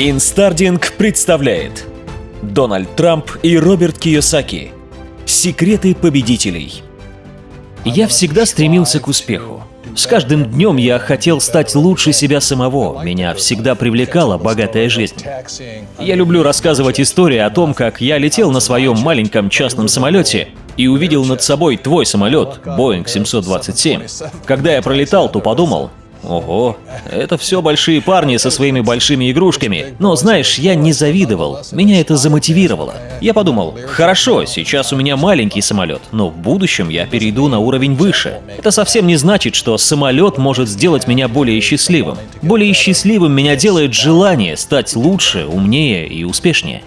Инстардинг представляет Дональд Трамп и Роберт Кийосаки. Секреты победителей. Я всегда стремился к успеху. С каждым днем я хотел стать лучше себя самого. Меня всегда привлекала богатая жизнь. Я люблю рассказывать истории о том, как я летел на своем маленьком частном самолете и увидел над собой твой самолет, Boeing 727. Когда я пролетал, то подумал, Ого, это все большие парни со своими большими игрушками. Но знаешь, я не завидовал, меня это замотивировало. Я подумал, хорошо, сейчас у меня маленький самолет, но в будущем я перейду на уровень выше. Это совсем не значит, что самолет может сделать меня более счастливым. Более счастливым меня делает желание стать лучше, умнее и успешнее.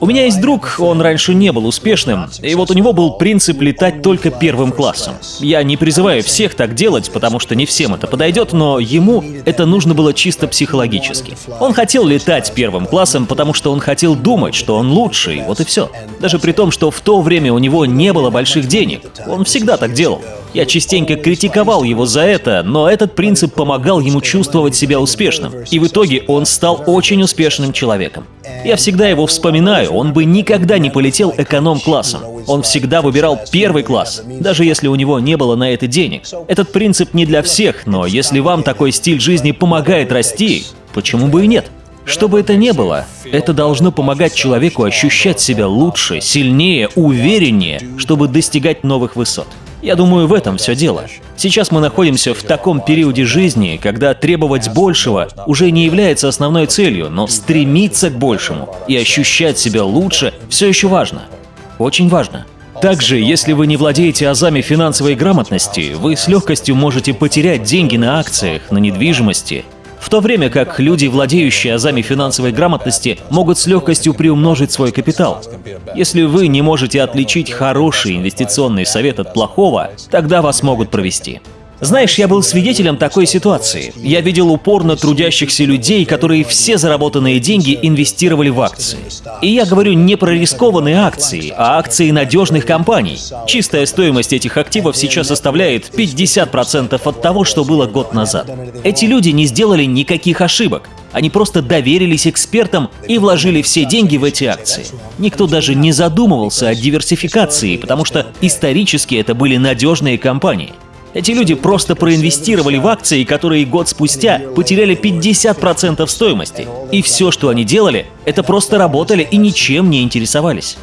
У меня есть друг, он раньше не был успешным, и вот у него был принцип летать только первым классом. Я не призываю всех так делать, потому что не всем это подойдет, но ему это нужно было чисто психологически. Он хотел летать первым классом, потому что он хотел думать, что он лучший, вот и все. Даже при том, что в то время у него не было больших денег. Он всегда так делал. Я частенько критиковал его за это, но этот принцип помогал ему чувствовать себя успешным. И в итоге он стал очень успешным человеком. Я всегда его вспоминаю, он бы никогда не полетел эконом-классом. Он всегда выбирал первый класс, даже если у него не было на это денег. Этот принцип не для всех, но если вам такой стиль жизни помогает расти, почему бы и нет? Что бы это ни было, это должно помогать человеку ощущать себя лучше, сильнее, увереннее, чтобы достигать новых высот. Я думаю, в этом все дело. Сейчас мы находимся в таком периоде жизни, когда требовать большего уже не является основной целью, но стремиться к большему и ощущать себя лучше все еще важно. Очень важно. Также, если вы не владеете азами финансовой грамотности, вы с легкостью можете потерять деньги на акциях, на недвижимости в то время как люди, владеющие азами финансовой грамотности, могут с легкостью приумножить свой капитал. Если вы не можете отличить хороший инвестиционный совет от плохого, тогда вас могут провести. Знаешь, я был свидетелем такой ситуации. Я видел упорно трудящихся людей, которые все заработанные деньги инвестировали в акции. И я говорю не про рискованные акции, а акции надежных компаний. Чистая стоимость этих активов сейчас составляет 50% от того, что было год назад. Эти люди не сделали никаких ошибок. Они просто доверились экспертам и вложили все деньги в эти акции. Никто даже не задумывался о диверсификации, потому что исторически это были надежные компании. Эти люди просто проинвестировали в акции, которые год спустя потеряли 50% стоимости. И все, что они делали, это просто работали и ничем не интересовались.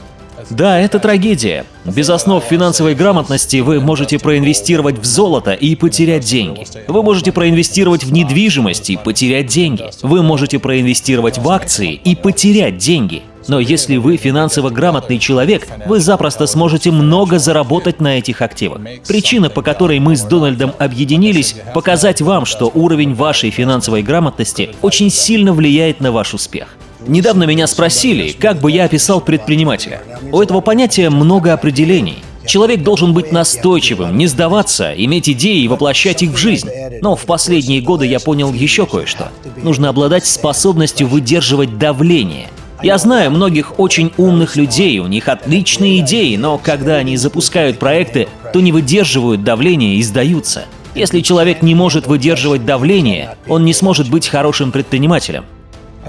Да, это трагедия. Без основ финансовой грамотности вы можете проинвестировать в золото и потерять деньги. Вы можете проинвестировать в недвижимость и потерять деньги. Вы можете проинвестировать в акции и потерять деньги. Но если вы финансово грамотный человек, вы запросто сможете много заработать на этих активах. Причина, по которой мы с Дональдом объединились, показать вам, что уровень вашей финансовой грамотности очень сильно влияет на ваш успех. Недавно меня спросили, как бы я описал предпринимателя. У этого понятия много определений. Человек должен быть настойчивым, не сдаваться, иметь идеи и воплощать их в жизнь. Но в последние годы я понял еще кое-что. Нужно обладать способностью выдерживать давление – я знаю многих очень умных людей, у них отличные идеи, но когда они запускают проекты, то не выдерживают давления и сдаются. Если человек не может выдерживать давление, он не сможет быть хорошим предпринимателем.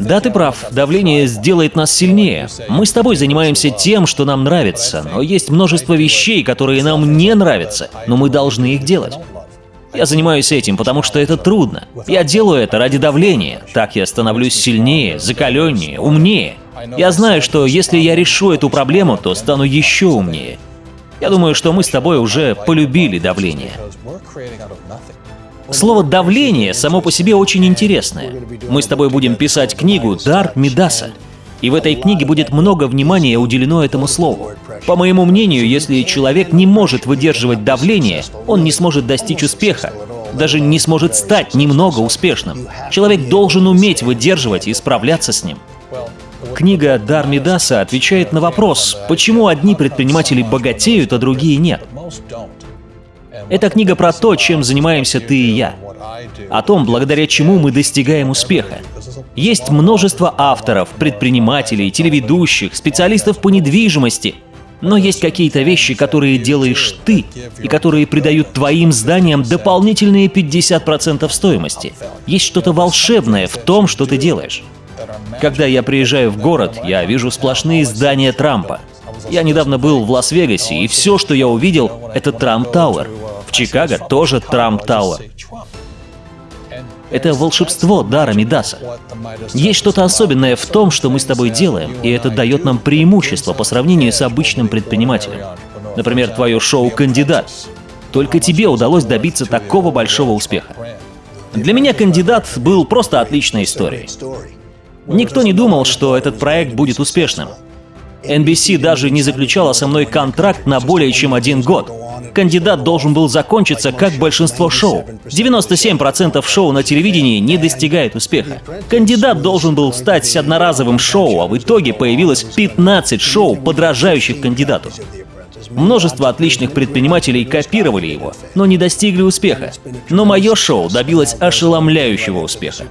Да, ты прав, давление сделает нас сильнее. Мы с тобой занимаемся тем, что нам нравится, но есть множество вещей, которые нам не нравятся, но мы должны их делать. Я занимаюсь этим, потому что это трудно. Я делаю это ради давления. Так я становлюсь сильнее, закаленнее, умнее. Я знаю, что если я решу эту проблему, то стану еще умнее. Я думаю, что мы с тобой уже полюбили давление. Слово «давление» само по себе очень интересное. Мы с тобой будем писать книгу «Дар Мидаса». И в этой книге будет много внимания уделено этому слову. По моему мнению, если человек не может выдерживать давление, он не сможет достичь успеха, даже не сможет стать немного успешным. Человек должен уметь выдерживать и справляться с ним. Книга Дар Мидаса отвечает на вопрос, почему одни предприниматели богатеют, а другие нет. Это книга про то, чем занимаемся ты и я. О том, благодаря чему мы достигаем успеха. Есть множество авторов, предпринимателей, телеведущих, специалистов по недвижимости. Но есть какие-то вещи, которые делаешь ты, и которые придают твоим зданиям дополнительные 50% стоимости. Есть что-то волшебное в том, что ты делаешь. Когда я приезжаю в город, я вижу сплошные здания Трампа. Я недавно был в Лас-Вегасе, и все, что я увидел, это Trump Tower. В Чикаго тоже Trump Tower. Это волшебство дара Мидаса. Есть что-то особенное в том, что мы с тобой делаем, и это дает нам преимущество по сравнению с обычным предпринимателем. Например, твое шоу «Кандидат». Только тебе удалось добиться такого большого успеха. Для меня «Кандидат» был просто отличной историей. Никто не думал, что этот проект будет успешным. NBC даже не заключала со мной контракт на более чем один год. Кандидат должен был закончиться, как большинство шоу. 97% шоу на телевидении не достигает успеха. Кандидат должен был стать одноразовым шоу, а в итоге появилось 15 шоу, подражающих кандидату. Множество отличных предпринимателей копировали его, но не достигли успеха. Но мое шоу добилось ошеломляющего успеха.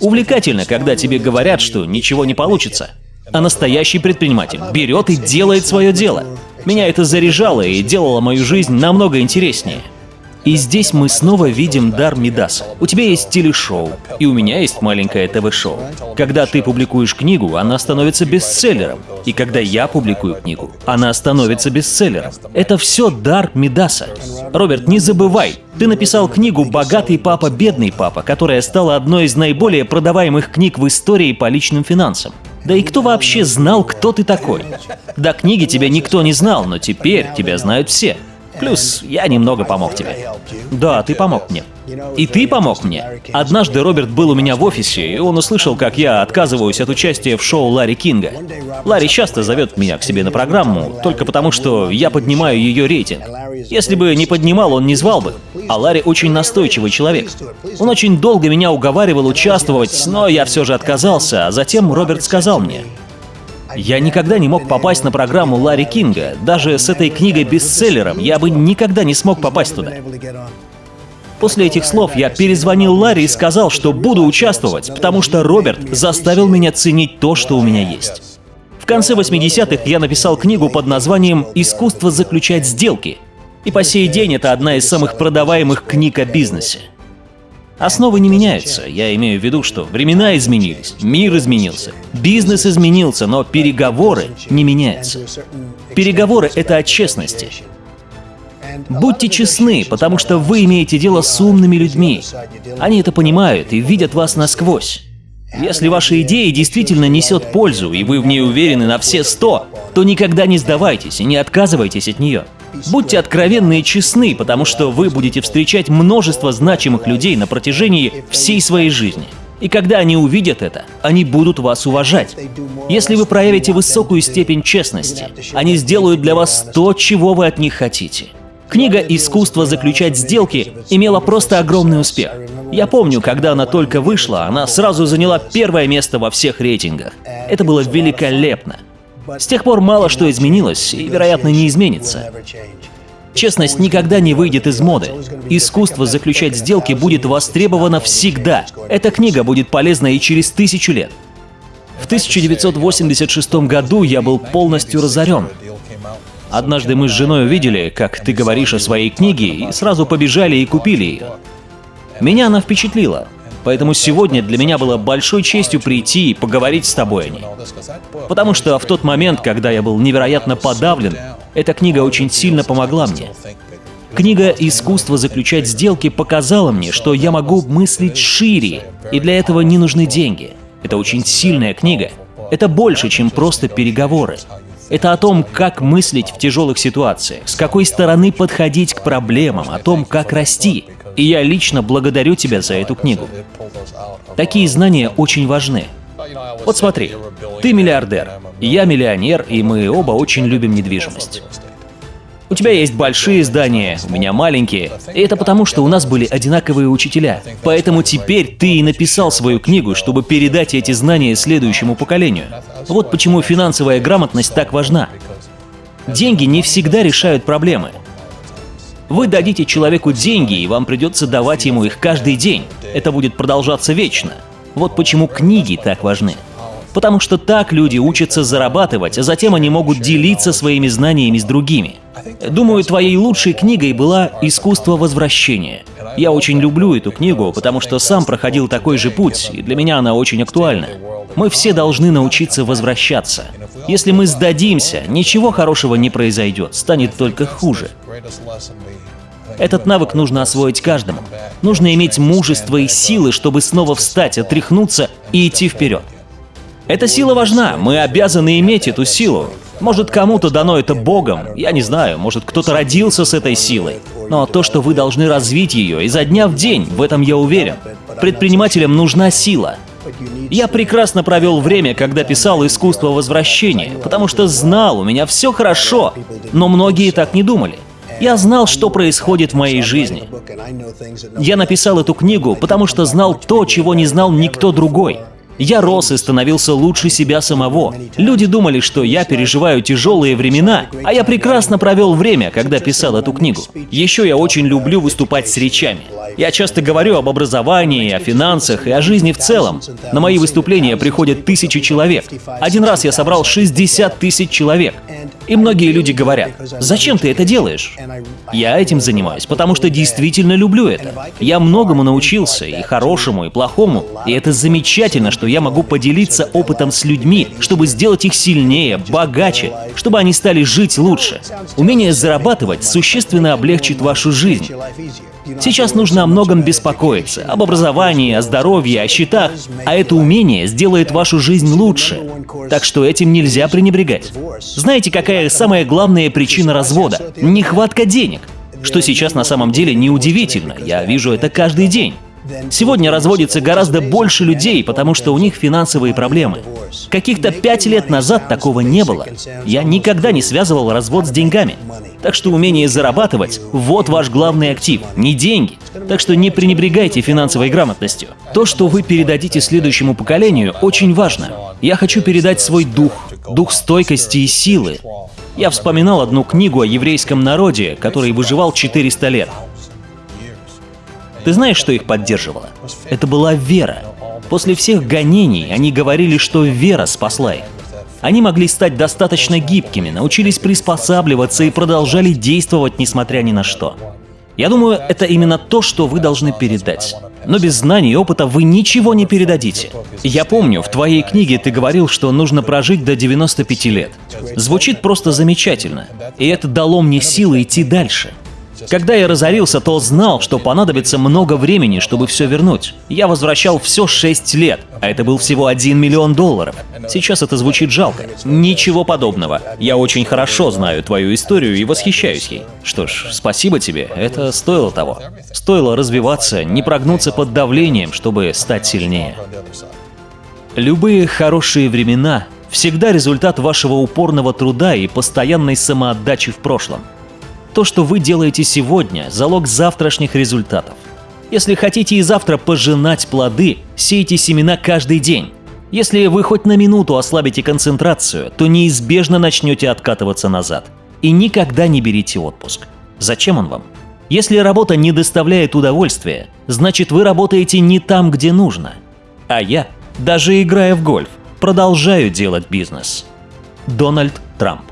Увлекательно, когда тебе говорят, что ничего не получится. А настоящий предприниматель берет и делает свое дело. Меня это заряжало и делало мою жизнь намного интереснее. И здесь мы снова видим дар Мидаса. У тебя есть телешоу, и у меня есть маленькое ТВ-шоу. Когда ты публикуешь книгу, она становится бестселлером. И когда я публикую книгу, она становится бестселлером. Это все дар Мидаса. Роберт, не забывай, ты написал книгу «Богатый папа, бедный папа», которая стала одной из наиболее продаваемых книг в истории по личным финансам. Да и кто вообще знал, кто ты такой? До книги тебя никто не знал, но теперь тебя знают все. Плюс я немного помог тебе. Да, ты помог мне. И ты помог мне. Однажды Роберт был у меня в офисе, и он услышал, как я отказываюсь от участия в шоу Ларри Кинга. Ларри часто зовет меня к себе на программу, только потому что я поднимаю ее рейтинг. Если бы не поднимал, он не звал бы. А Ларри очень настойчивый человек. Он очень долго меня уговаривал участвовать, но я все же отказался, а затем Роберт сказал мне, я никогда не мог попасть на программу Ларри Кинга. Даже с этой книгой-бестселлером я бы никогда не смог попасть туда. После этих слов я перезвонил Ларри и сказал, что буду участвовать, потому что Роберт заставил меня ценить то, что у меня есть. В конце 80-х я написал книгу под названием «Искусство заключать сделки». И по сей день это одна из самых продаваемых книг о бизнесе. Основы не меняются. Я имею в виду, что времена изменились, мир изменился, бизнес изменился, но переговоры не меняются. Переговоры — это о честности. Будьте честны, потому что вы имеете дело с умными людьми. Они это понимают и видят вас насквозь. Если ваша идея действительно несет пользу, и вы в ней уверены на все сто, то никогда не сдавайтесь и не отказывайтесь от нее. Будьте откровенны и честны, потому что вы будете встречать множество значимых людей на протяжении всей своей жизни. И когда они увидят это, они будут вас уважать. Если вы проявите высокую степень честности, они сделают для вас то, чего вы от них хотите. Книга «Искусство заключать сделки» имела просто огромный успех. Я помню, когда она только вышла, она сразу заняла первое место во всех рейтингах. Это было великолепно. С тех пор мало что изменилось и, вероятно, не изменится. Честность никогда не выйдет из моды. Искусство заключать сделки будет востребовано всегда. Эта книга будет полезна и через тысячу лет. В 1986 году я был полностью разорен. Однажды мы с женой увидели, как ты говоришь о своей книге, и сразу побежали и купили ее. Меня она впечатлила. Поэтому сегодня для меня было большой честью прийти и поговорить с тобой о ней. Потому что в тот момент, когда я был невероятно подавлен, эта книга очень сильно помогла мне. Книга «Искусство заключать сделки» показала мне, что я могу мыслить шире, и для этого не нужны деньги. Это очень сильная книга. Это больше, чем просто переговоры. Это о том, как мыслить в тяжелых ситуациях, с какой стороны подходить к проблемам, о том, как расти. И я лично благодарю тебя за эту книгу. Такие знания очень важны. Вот смотри, ты миллиардер, я миллионер, и мы оба очень любим недвижимость. У тебя есть большие здания, у меня маленькие. И это потому, что у нас были одинаковые учителя. Поэтому теперь ты и написал свою книгу, чтобы передать эти знания следующему поколению. Вот почему финансовая грамотность так важна. Деньги не всегда решают проблемы. Вы дадите человеку деньги, и вам придется давать ему их каждый день. Это будет продолжаться вечно. Вот почему книги так важны. Потому что так люди учатся зарабатывать, а затем они могут делиться своими знаниями с другими. Думаю, твоей лучшей книгой была «Искусство возвращения». Я очень люблю эту книгу, потому что сам проходил такой же путь, и для меня она очень актуальна. Мы все должны научиться возвращаться. Если мы сдадимся, ничего хорошего не произойдет, станет только хуже. Этот навык нужно освоить каждому. Нужно иметь мужество и силы, чтобы снова встать, отряхнуться и идти вперед. Эта сила важна, мы обязаны иметь эту силу. Может, кому-то дано это Богом, я не знаю, может, кто-то родился с этой силой. Но то, что вы должны развить ее изо дня в день, в этом я уверен. Предпринимателям нужна сила. Я прекрасно провел время, когда писал «Искусство возвращения», потому что знал, у меня все хорошо, но многие так не думали. Я знал, что происходит в моей жизни. Я написал эту книгу, потому что знал то, чего не знал никто другой. Я рос и становился лучше себя самого. Люди думали, что я переживаю тяжелые времена, а я прекрасно провел время, когда писал эту книгу. Еще я очень люблю выступать с речами. Я часто говорю об образовании, о финансах и о жизни в целом. На мои выступления приходят тысячи человек. Один раз я собрал 60 тысяч человек. И многие люди говорят, зачем ты это делаешь? Я этим занимаюсь, потому что действительно люблю это. Я многому научился, и хорошему, и плохому. И это замечательно, что я могу поделиться опытом с людьми, чтобы сделать их сильнее, богаче, чтобы они стали жить лучше. Умение зарабатывать существенно облегчит вашу жизнь. Сейчас нужно о многом беспокоиться, об образовании, о здоровье, о счетах, а это умение сделает вашу жизнь лучше. Так что этим нельзя пренебрегать. Знаете, какая самая главная причина развода? Нехватка денег. Что сейчас на самом деле неудивительно, я вижу это каждый день. Сегодня разводится гораздо больше людей, потому что у них финансовые проблемы. Каких-то пять лет назад такого не было. Я никогда не связывал развод с деньгами. Так что умение зарабатывать – вот ваш главный актив, не деньги. Так что не пренебрегайте финансовой грамотностью. То, что вы передадите следующему поколению, очень важно. Я хочу передать свой дух, дух стойкости и силы. Я вспоминал одну книгу о еврейском народе, который выживал 400 лет. Ты знаешь, что их поддерживало? Это была вера. После всех гонений они говорили, что вера спасла их. Они могли стать достаточно гибкими, научились приспосабливаться и продолжали действовать, несмотря ни на что. Я думаю, это именно то, что вы должны передать. Но без знаний и опыта вы ничего не передадите. Я помню, в твоей книге ты говорил, что нужно прожить до 95 лет. Звучит просто замечательно. И это дало мне силы идти дальше. Когда я разорился, то знал, что понадобится много времени, чтобы все вернуть. Я возвращал все 6 лет, а это был всего 1 миллион долларов. Сейчас это звучит жалко. Ничего подобного. Я очень хорошо знаю твою историю и восхищаюсь ей. Что ж, спасибо тебе, это стоило того. Стоило развиваться, не прогнуться под давлением, чтобы стать сильнее. Любые хорошие времена всегда результат вашего упорного труда и постоянной самоотдачи в прошлом. То, что вы делаете сегодня, залог завтрашних результатов. Если хотите и завтра пожинать плоды, сейте семена каждый день. Если вы хоть на минуту ослабите концентрацию, то неизбежно начнете откатываться назад. И никогда не берите отпуск. Зачем он вам? Если работа не доставляет удовольствия, значит вы работаете не там, где нужно. А я, даже играя в гольф, продолжаю делать бизнес. Дональд Трамп